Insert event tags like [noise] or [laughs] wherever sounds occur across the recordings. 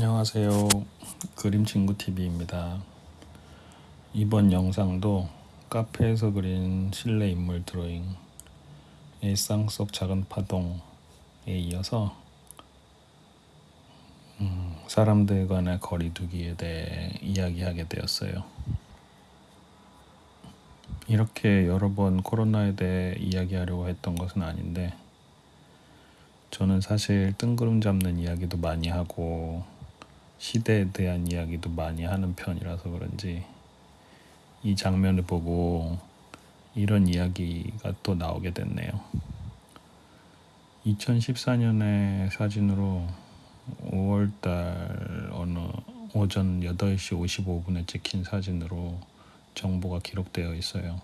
안녕하세요. 그림친구TV입니다. 이번 영상도 카페에서 그린 실내 인물 드로잉 일상 속 작은 파동에 이어서 음, 사람들 간의 거리 두기에 대해 이야기하게 되었어요. 이렇게 여러 번 코로나에 대해 이야기하려고 했던 것은 아닌데 저는 사실 뜬구름 잡는 이야기도 많이 하고 시대에 대한 이야기도 많이 하는 편이라서 그런지 이 장면을 보고 이런 이야기가 또 나오게 됐네요. 2014년의 사진으로 5월달 어느 오전 8시 55분에 찍힌 사진으로 정보가 기록되어 있어요.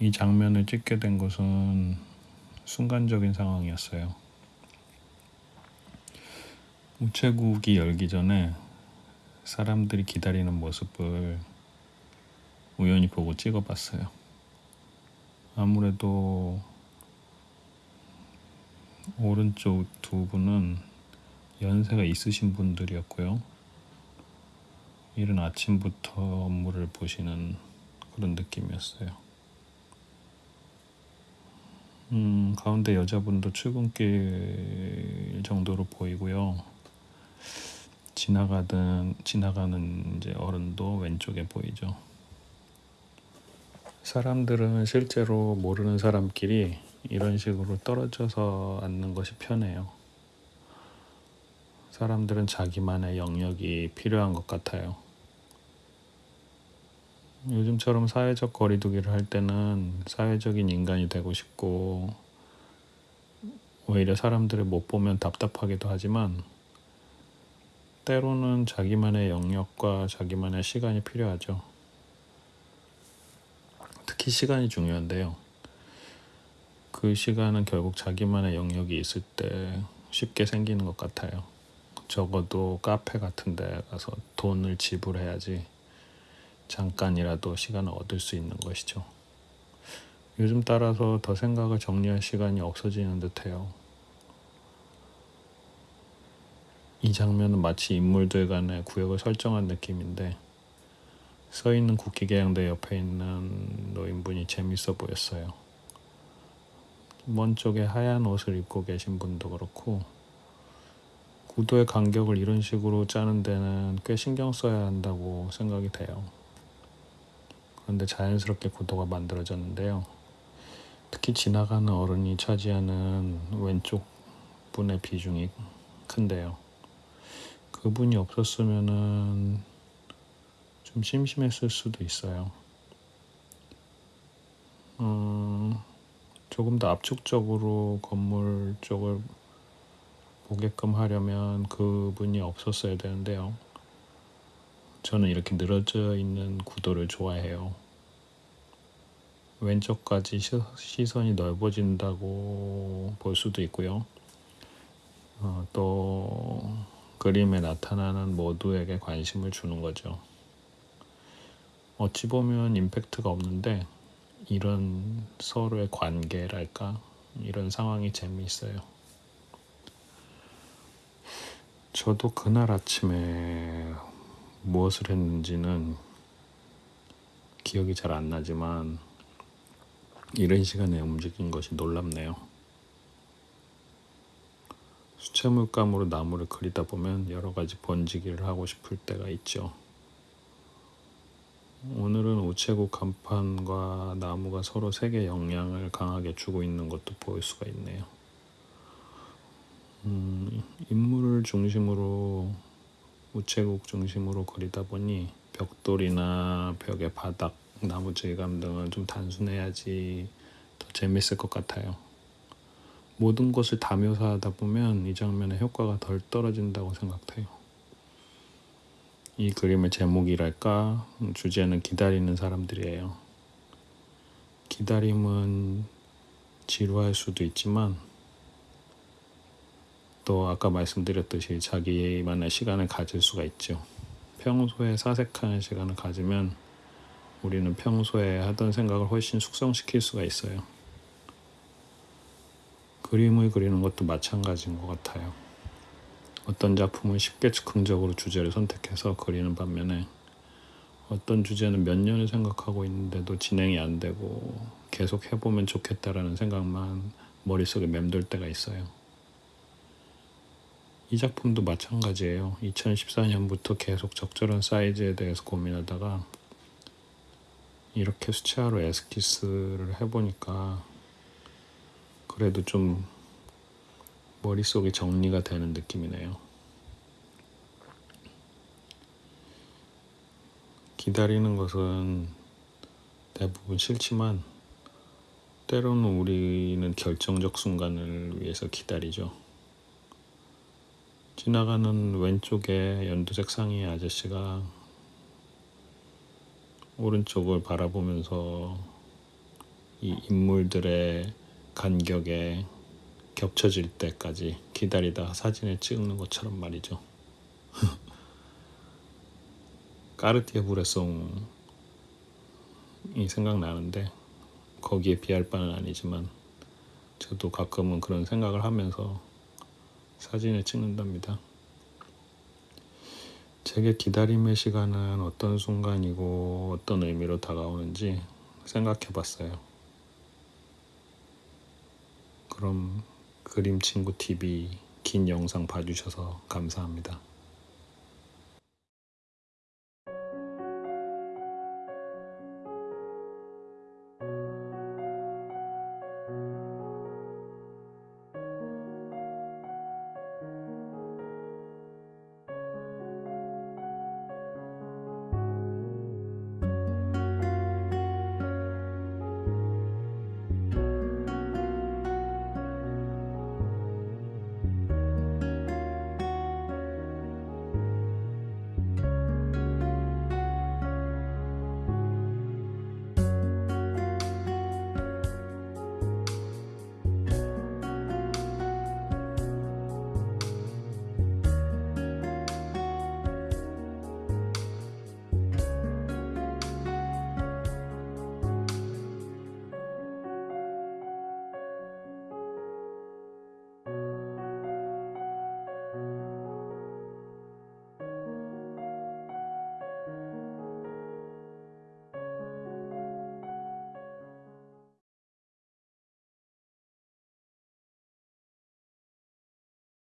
이 장면을 찍게 된 것은 순간적인 상황이었어요. 우체국이 열기 전에 사람들이 기다리는 모습을 우연히 보고 찍어봤어요. 아무래도 오른쪽 두 분은 연세가 있으신 분들이었고요. 이른 아침부터 업무를 보시는 그런 느낌이었어요. 음, 가운데 여자분도 출근길 정도로 보이고요. 지나가던 지나가는 이제 어른도 왼쪽에 보이죠. 사람들은 실제로 모르는 사람끼리 이런 식으로 떨어져서 앉는 것이 편해요. 사람들은 자기만의 영역이 필요한 것 같아요. 요즘처럼 사회적 거리두기를 할 때는 사회적인 인간이 되고 싶고 오히려 사람들을 못 보면 답답하기도 하지만 때로는 자기만의 영역과 자기만의 시간이 필요하죠. 특히 시간이 중요한데요. 그 시간은 결국 자기만의 영역이 있을 때 쉽게 생기는 것 같아요. 적어도 카페 같은 데 가서 돈을 지불해야지 잠깐이라도 시간을 얻을 수 있는 것이죠. 요즘 따라서 더 생각을 정리할 시간이 없어지는 듯해요. 이 장면은 마치 인물들 간의 구역을 설정한 느낌인데 서 있는 국기계양대 옆에 있는 노인분이 재밌어 보였어요. 먼 쪽에 하얀 옷을 입고 계신 분도 그렇고 구도의 간격을 이런 식으로 짜는 데는 꽤 신경 써야 한다고 생각이 돼요. 그런데 자연스럽게 구도가 만들어졌는데요. 특히 지나가는 어른이 차지하는 왼쪽 분의 비중이 큰데요. 그분이 없었으면은 좀 심심했을 수도 있어요. 음, 조금 더 압축적으로 건물 쪽을 보게끔 하려면 그분이 없었어야 되는데요. 저는 이렇게 늘어져 있는 구도를 좋아해요. 왼쪽까지 시선이 넓어진다고 볼 수도 있고요. 어, 또 그림에 나타나는 모두에게 관심을 주는 거죠. 어찌 보면 임팩트가 없는데 이런 서로의 관계랄까 이런 상황이 재미있어요. 저도 그날 아침에 무엇을 했는지는 기억이 잘 안 나지만 이런 시간에 움직인 것이 놀랍네요. 수채물감으로 나무를 그리다 보면 여러 가지 번지기를 하고 싶을 때가 있죠. 오늘은 우체국 간판과 나무가 서로 색의 영향을 강하게 주고 있는 것도 보일 수가 있네요. 음, 인물을 중심으로 우체국 중심으로 그리다 보니 벽돌이나 벽의 바닥, 나무 질감 등은 좀 단순해야지 더 재밌을 것 같아요. 모든 것을 다 묘사하다 보면 이 장면의 효과가 덜 떨어진다고 생각해요. 이 그림의 제목이랄까 주제는 기다리는 사람들이에요. 기다림은 지루할 수도 있지만 또 아까 말씀드렸듯이 자기만의 시간을 가질 수가 있죠. 평소에 사색하는 시간을 가지면 우리는 평소에 하던 생각을 훨씬 숙성시킬 수가 있어요. 그림을 그리는 것도 마찬가지인 것 같아요. 어떤 작품은 쉽게 즉흥적으로 주제를 선택해서 그리는 반면에 어떤 주제는 몇 년을 생각하고 있는데도 진행이 안 되고 계속 해보면 좋겠다라는 생각만 머릿속에 맴돌 때가 있어요. 이 작품도 마찬가지예요. 2014년부터 계속 적절한 사이즈에 대해서 고민하다가 이렇게 수채화로 에스키스를 해보니까 그래도 좀 머릿속이 정리가 되는 느낌이네요. 기다리는 것은 대부분 싫지만 때로는 우리는 결정적 순간을 위해서 기다리죠. 지나가는 왼쪽에 연두색 상의 아저씨가 오른쪽을 바라보면서 이 인물들의 간격에 겹쳐질 때까지 기다리다가 사진을 찍는 것처럼 말이죠. [laughs] 까르티에 브레송이 생각나는데 거기에 비할 바는 아니지만 저도 가끔은 그런 생각을 하면서 사진을 찍는답니다. 제게 기다림의 시간은 어떤 순간이고 어떤 의미로 다가오는지 생각해 봤어요. 그럼 그림 친구 TV 긴 영상 봐주셔서 감사합니다.